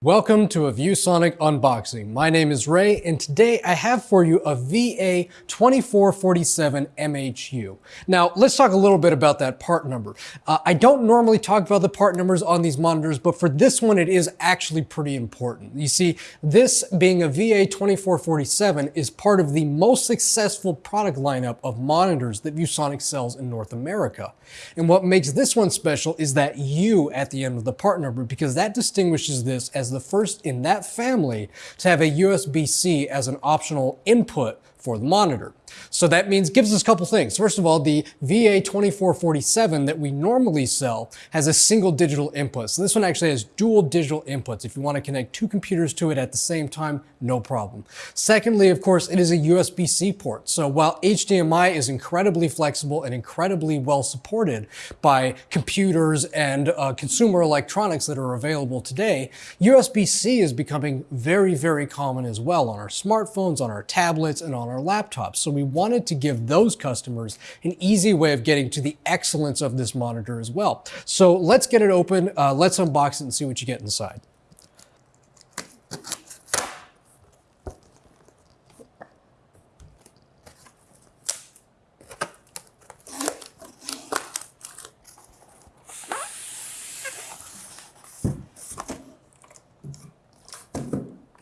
Welcome to a ViewSonic unboxing. My name is Ray and today I have for you a VA2447 MHU. Now let's talk a little bit about that part number. Uh, I don't normally talk about the part numbers on these monitors, but for this one it is actually pretty important. You see, this being a VA2447 is part of the most successful product lineup of monitors that ViewSonic sells in North America. And what makes this one special is that U at the end of the part number because that distinguishes this as the first in that family to have a USB-C as an optional input for the monitor. So that means gives us a couple things. First of all, the VA2447 that we normally sell has a single digital input. So this one actually has dual digital inputs. If you want to connect two computers to it at the same time, no problem. Secondly, of course, it is a USB-C port. So while HDMI is incredibly flexible and incredibly well supported by computers and uh, consumer electronics that are available today, USB-C is becoming very, very common as well on our smartphones, on our tablets, and on our laptops. So we wanted to give those customers an easy way of getting to the excellence of this monitor as well. So let's get it open, uh, let's unbox it and see what you get inside.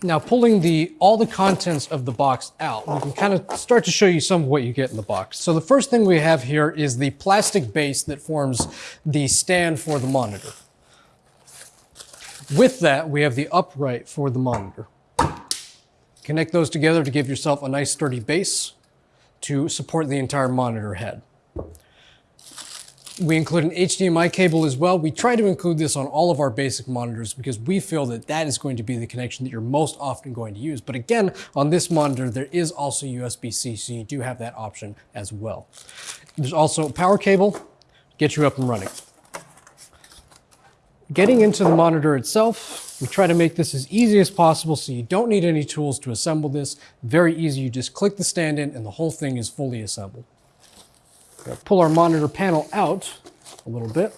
Now pulling the all the contents of the box out, we can kind of start to show you some of what you get in the box. So the first thing we have here is the plastic base that forms the stand for the monitor. With that, we have the upright for the monitor. Connect those together to give yourself a nice sturdy base to support the entire monitor head. We include an HDMI cable as well. We try to include this on all of our basic monitors because we feel that that is going to be the connection that you're most often going to use. But again, on this monitor, there is also USB-C, so you do have that option as well. There's also a power cable, get you up and running. Getting into the monitor itself, we try to make this as easy as possible so you don't need any tools to assemble this. Very easy, you just click the stand in and the whole thing is fully assembled pull our monitor panel out a little bit.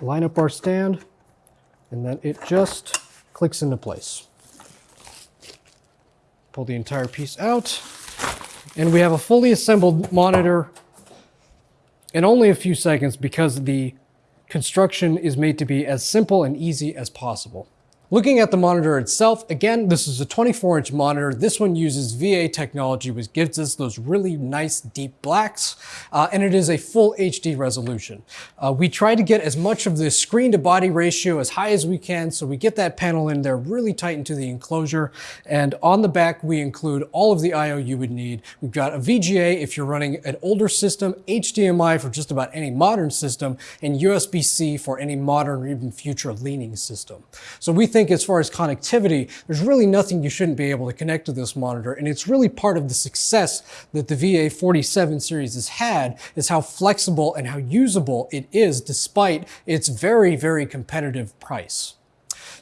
Line up our stand, and then it just clicks into place. Pull the entire piece out, and we have a fully assembled monitor in only a few seconds because the construction is made to be as simple and easy as possible. Looking at the monitor itself, again, this is a 24 inch monitor. This one uses VA technology, which gives us those really nice deep blacks, uh, and it is a full HD resolution. Uh, we try to get as much of the screen to body ratio as high as we can, so we get that panel in there really tight into the enclosure. And on the back, we include all of the IO you would need. We've got a VGA if you're running an older system, HDMI for just about any modern system, and USB-C for any modern or even future leaning system. So we think think as far as connectivity, there's really nothing you shouldn't be able to connect to this monitor. And it's really part of the success that the VA47 series has had is how flexible and how usable it is despite its very, very competitive price.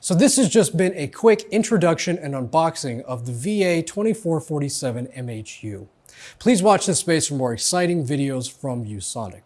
So this has just been a quick introduction and unboxing of the VA2447 MHU. Please watch this space for more exciting videos from ViewSonic.